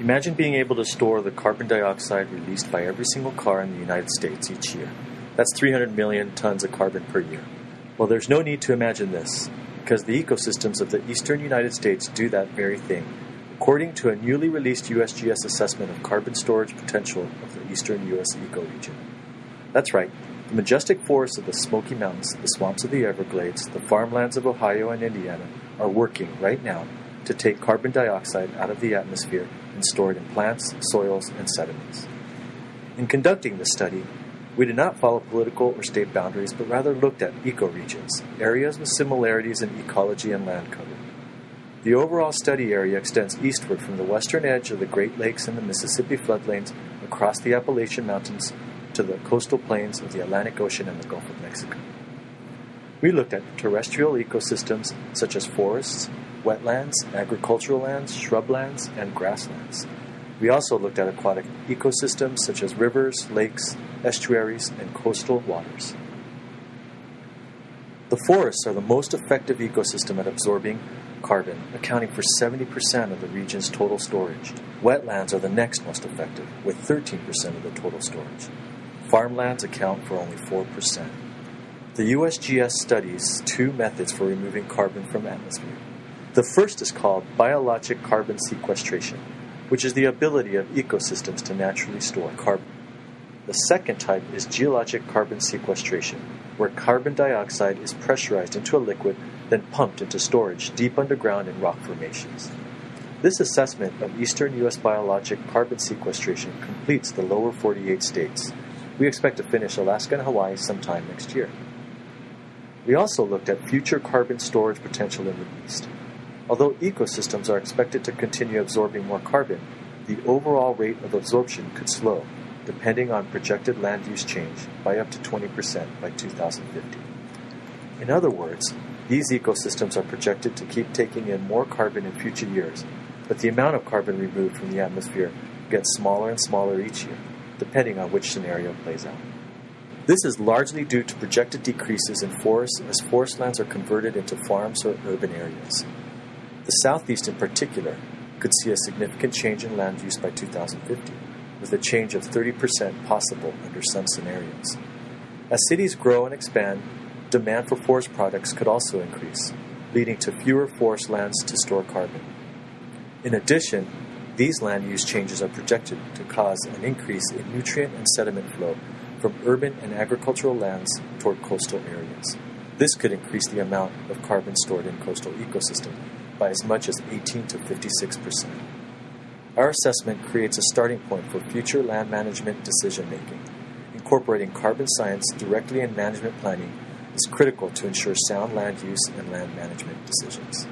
Imagine being able to store the carbon dioxide released by every single car in the United States each year. That's 300 million tons of carbon per year. Well, there's no need to imagine this, because the ecosystems of the eastern United States do that very thing, according to a newly released USGS assessment of carbon storage potential of the eastern U.S. ecoregion. That's right, the majestic forests of the Smoky Mountains, the swamps of the Everglades, the farmlands of Ohio and Indiana are working right now to take carbon dioxide out of the atmosphere and store it in plants, soils, and sediments. In conducting this study, we did not follow political or state boundaries, but rather looked at ecoregions, areas with similarities in ecology and land cover. The overall study area extends eastward from the western edge of the Great Lakes and the Mississippi floodplains across the Appalachian Mountains to the coastal plains of the Atlantic Ocean and the Gulf of Mexico. We looked at terrestrial ecosystems such as forests, wetlands, agricultural lands, shrublands, and grasslands. We also looked at aquatic ecosystems such as rivers, lakes, estuaries, and coastal waters. The forests are the most effective ecosystem at absorbing carbon, accounting for 70% of the region's total storage. Wetlands are the next most effective, with 13% of the total storage. Farmlands account for only 4%. The USGS studies two methods for removing carbon from atmosphere. The first is called biologic carbon sequestration, which is the ability of ecosystems to naturally store carbon. The second type is geologic carbon sequestration, where carbon dioxide is pressurized into a liquid, then pumped into storage deep underground in rock formations. This assessment of eastern U.S. biologic carbon sequestration completes the lower 48 states. We expect to finish Alaska and Hawaii sometime next year. We also looked at future carbon storage potential in the east. Although ecosystems are expected to continue absorbing more carbon, the overall rate of absorption could slow depending on projected land use change, by up to 20% by 2050. In other words, these ecosystems are projected to keep taking in more carbon in future years, but the amount of carbon removed from the atmosphere gets smaller and smaller each year, depending on which scenario plays out. This is largely due to projected decreases in forests as forest lands are converted into farms or urban areas. The Southeast, in particular, could see a significant change in land use by 2050 with a change of 30% possible under some scenarios. As cities grow and expand, demand for forest products could also increase, leading to fewer forest lands to store carbon. In addition, these land use changes are projected to cause an increase in nutrient and sediment flow from urban and agricultural lands toward coastal areas. This could increase the amount of carbon stored in coastal ecosystems by as much as 18 to 56 percent. Our assessment creates a starting point for future land management decision making. Incorporating carbon science directly in management planning is critical to ensure sound land use and land management decisions.